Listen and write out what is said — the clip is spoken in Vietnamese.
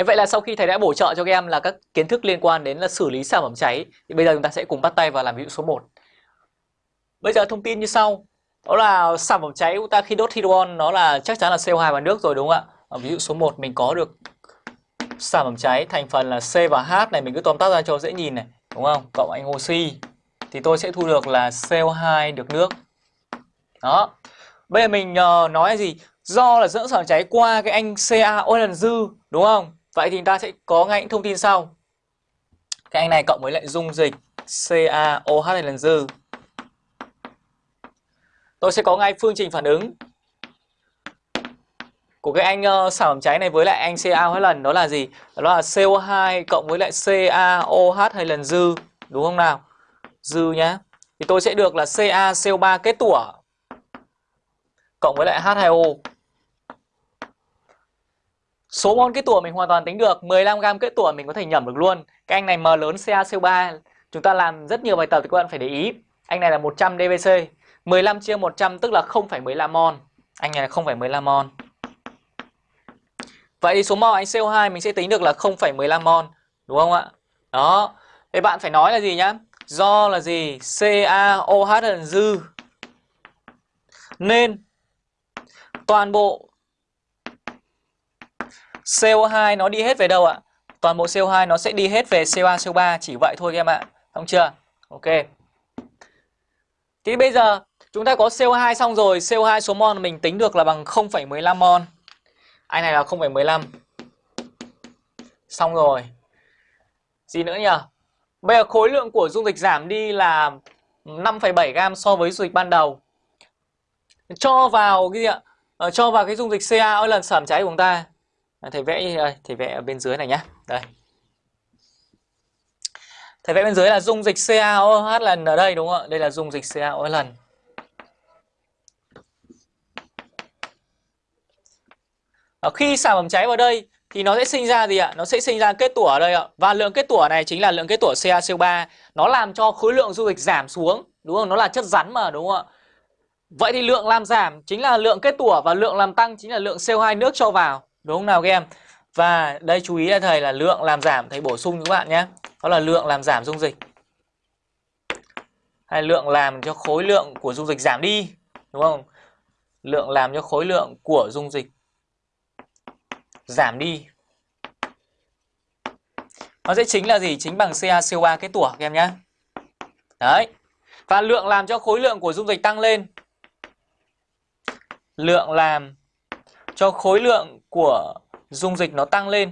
Thế vậy là sau khi thầy đã bổ trợ cho các em là các kiến thức liên quan đến là xử lý sản phẩm cháy thì bây giờ chúng ta sẽ cùng bắt tay vào làm ví dụ số 1. Bây giờ thông tin như sau. Đó là sản phẩm cháy chúng ta khi đốt hydrogen nó là chắc chắn là CO2 và nước rồi đúng không ạ? Ví dụ số 1 mình có được sản phẩm cháy thành phần là C và H này mình cứ tóm tắt ra cho dễ nhìn này, đúng không? Cộng anh oxy thì tôi sẽ thu được là CO2 được nước. Đó. Bây giờ mình uh, nói gì? Do là dẫn sản phẩm cháy qua cái anh CaO lần dư, đúng không? Vậy thì chúng ta sẽ có ngay những thông tin sau. Cái anh này cộng với lại dung dịch CaOH lần dư. Tôi sẽ có ngay phương trình phản ứng của cái anh uh, sản phẩm cháy này với lại anh CaOH lần đó là gì? Đó là CO2 cộng với lại CaOH hay lần dư, đúng không nào? Dư nhá. Thì tôi sẽ được là CaCO3 kết tủa cộng với lại H2O. Số mol kết tủa mình hoàn toàn tính được 15g kết tủa mình có thể nhẩm được luôn. Cái anh này M lớn CaCO3 Chúng ta làm rất nhiều bài tập thì các bạn phải để ý. Anh này là 100 dBc 15 chia 100 tức là 0,15 mol. Anh này là 0,15 mol. Vậy thì số mol anh CO2 mình sẽ tính được là 0,15 mol Đúng không ạ? Đó. Thế bạn phải nói là gì nhá? Do là gì? CaOH dư. Nên Toàn bộ CO2 nó đi hết về đâu ạ? Toàn bộ CO2 nó sẽ đi hết về CO2, CO3 Chỉ vậy thôi em ạ không chưa? Ok Thì bây giờ chúng ta có CO2 xong rồi CO2 số mol mình tính được là bằng 0,15 mol Anh này là 0,15 Xong rồi Gì nữa nhỉ? Bây giờ khối lượng của dung dịch giảm đi là 5,7 gam so với dung dịch ban đầu Cho vào cái gì ạ? Ờ, cho vào cái dung dịch Ca ở lần sản cháy của chúng ta Ờ, thầy vẽ đây, thầy vẽ ở bên dưới này nhá đây thầy vẽ bên dưới là dung dịch CaOH lần ở đây đúng không ạ đây là dung dịch CaOH lần ở khi sản phẩm cháy vào đây thì nó sẽ sinh ra gì ạ? Nó sẽ sinh ra kết tủa ở đây ạ. Và lượng kết tủa này chính là lượng kết tủa CaCO3. Nó làm cho khối lượng dung dịch giảm xuống, đúng không? Nó là chất rắn mà đúng không ạ? Vậy thì lượng làm giảm chính là lượng kết tủa và lượng làm tăng chính là lượng CO2 nước cho vào. Đúng không nào các em? Và đây chú ý là thầy là lượng làm giảm thầy bổ sung các bạn nhé. Đó là lượng làm giảm dung dịch. Hay lượng làm cho khối lượng của dung dịch giảm đi, đúng không? Lượng làm cho khối lượng của dung dịch giảm đi. Nó sẽ chính là gì? Chính bằng CaCO3 kết tủa các em nhé. Đấy. Và lượng làm cho khối lượng của dung dịch tăng lên. Lượng làm cho khối lượng của dung dịch nó tăng lên.